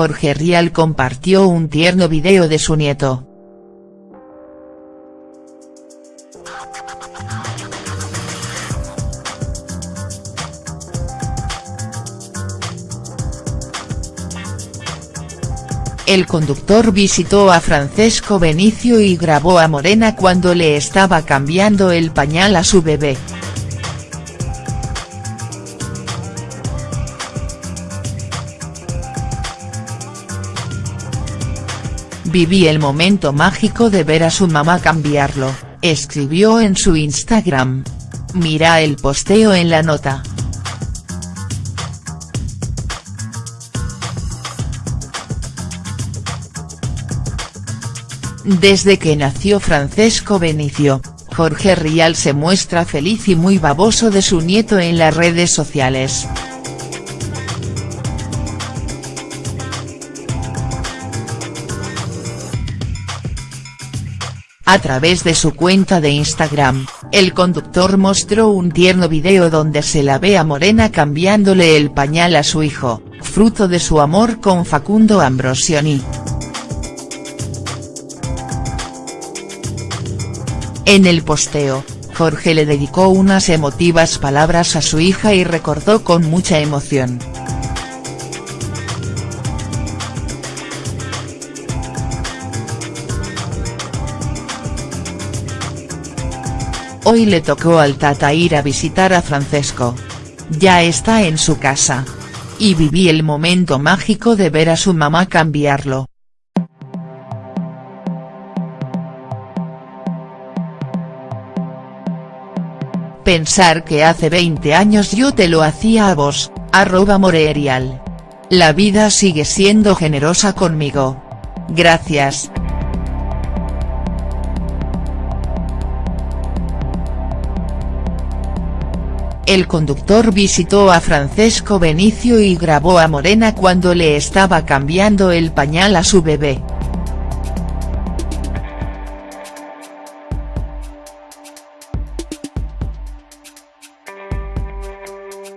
Jorge Rial compartió un tierno video de su nieto. El conductor visitó a Francesco Benicio y grabó a Morena cuando le estaba cambiando el pañal a su bebé. Viví el momento mágico de ver a su mamá cambiarlo, escribió en su Instagram. Mira el posteo en la nota. Desde que nació Francesco Benicio, Jorge Rial se muestra feliz y muy baboso de su nieto en las redes sociales. A través de su cuenta de Instagram, el conductor mostró un tierno video donde se la ve a Morena cambiándole el pañal a su hijo, fruto de su amor con Facundo Ambrosioni. En el posteo, Jorge le dedicó unas emotivas palabras a su hija y recordó con mucha emoción. Hoy le tocó al Tata ir a visitar a Francesco. Ya está en su casa. Y viví el momento mágico de ver a su mamá cambiarlo. Pensar que hace 20 años yo te lo hacía a vos, arroba Morerial. La vida sigue siendo generosa conmigo. Gracias. El conductor visitó a Francesco Benicio y grabó a Morena cuando le estaba cambiando el pañal a su bebé.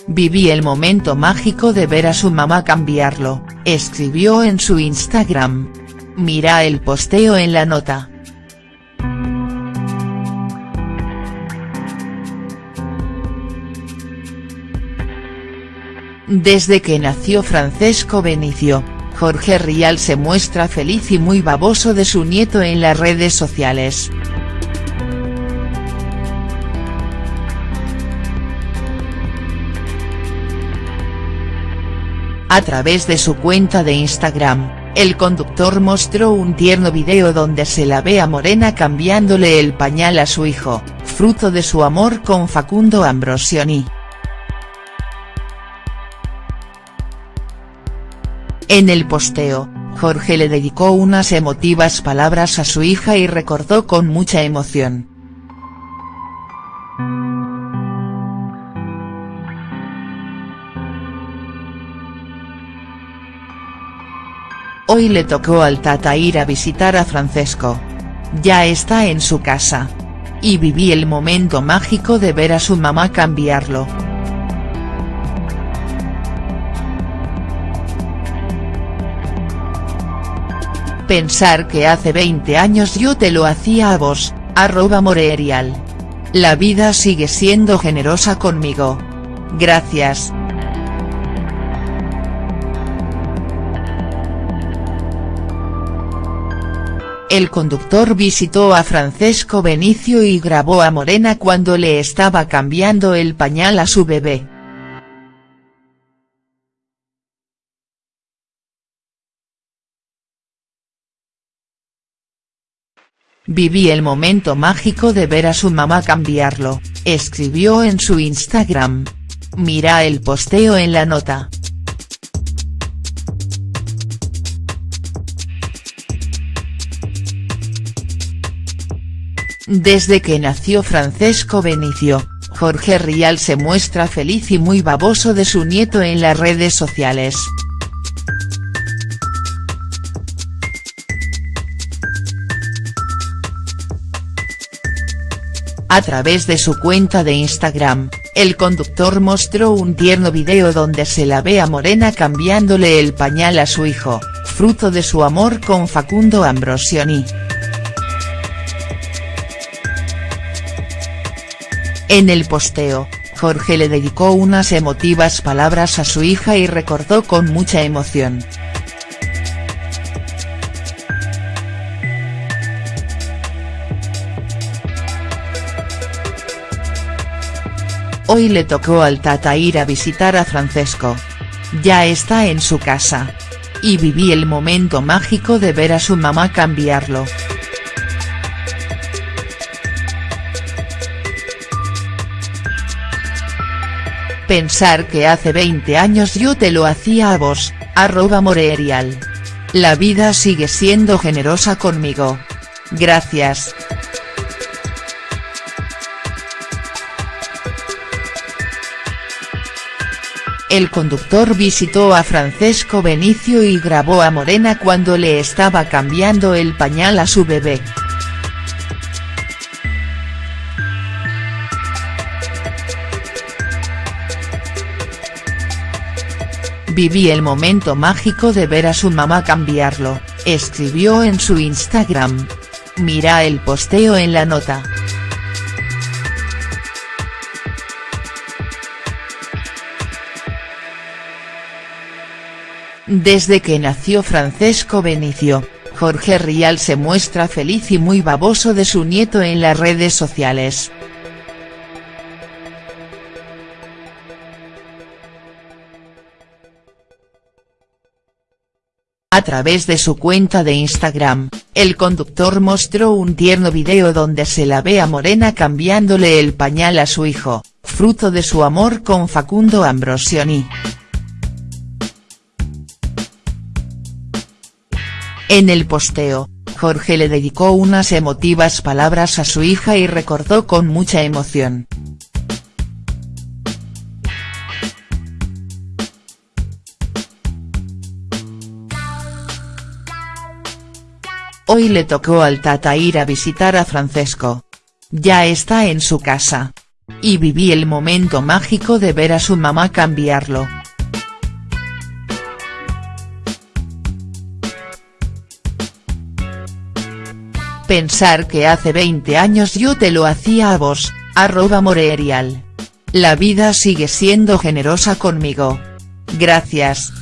Viví el momento mágico de ver a su mamá cambiarlo, escribió en su Instagram. Mira el posteo en la nota. Desde que nació Francesco Benicio, Jorge Rial se muestra feliz y muy baboso de su nieto en las redes sociales. A través de su cuenta de Instagram, el conductor mostró un tierno video donde se la ve a Morena cambiándole el pañal a su hijo, fruto de su amor con Facundo Ambrosioni. En el posteo, Jorge le dedicó unas emotivas palabras a su hija y recordó con mucha emoción. Hoy le tocó al Tata ir a visitar a Francesco. Ya está en su casa. Y viví el momento mágico de ver a su mamá cambiarlo. Pensar que hace 20 años yo te lo hacía a vos, arroba Morerial. La vida sigue siendo generosa conmigo. Gracias. El conductor visitó a Francesco Benicio y grabó a Morena cuando le estaba cambiando el pañal a su bebé. Viví el momento mágico de ver a su mamá cambiarlo, escribió en su Instagram. Mira el posteo en la nota. Desde que nació Francesco Benicio, Jorge Rial se muestra feliz y muy baboso de su nieto en las redes sociales. A través de su cuenta de Instagram, el conductor mostró un tierno video donde se la ve a Morena cambiándole el pañal a su hijo, fruto de su amor con Facundo Ambrosioni. En el posteo, Jorge le dedicó unas emotivas palabras a su hija y recordó con mucha emoción. Hoy le tocó al Tata ir a visitar a Francesco. Ya está en su casa. Y viví el momento mágico de ver a su mamá cambiarlo. Pensar que hace 20 años yo te lo hacía a vos, arroba Morerial. La vida sigue siendo generosa conmigo. Gracias. El conductor visitó a Francesco Benicio y grabó a Morena cuando le estaba cambiando el pañal a su bebé. Viví el momento mágico de ver a su mamá cambiarlo, escribió en su Instagram. Mira el posteo en la nota. Desde que nació Francesco Benicio, Jorge Rial se muestra feliz y muy baboso de su nieto en las redes sociales. A través de su cuenta de Instagram, el conductor mostró un tierno video donde se la ve a Morena cambiándole el pañal a su hijo, fruto de su amor con Facundo Ambrosioni. En el posteo, Jorge le dedicó unas emotivas palabras a su hija y recordó con mucha emoción. Hoy le tocó al Tata ir a visitar a Francesco. Ya está en su casa. Y viví el momento mágico de ver a su mamá cambiarlo. Pensar que hace 20 años yo te lo hacía a vos, arroba Morerial. La vida sigue siendo generosa conmigo. Gracias.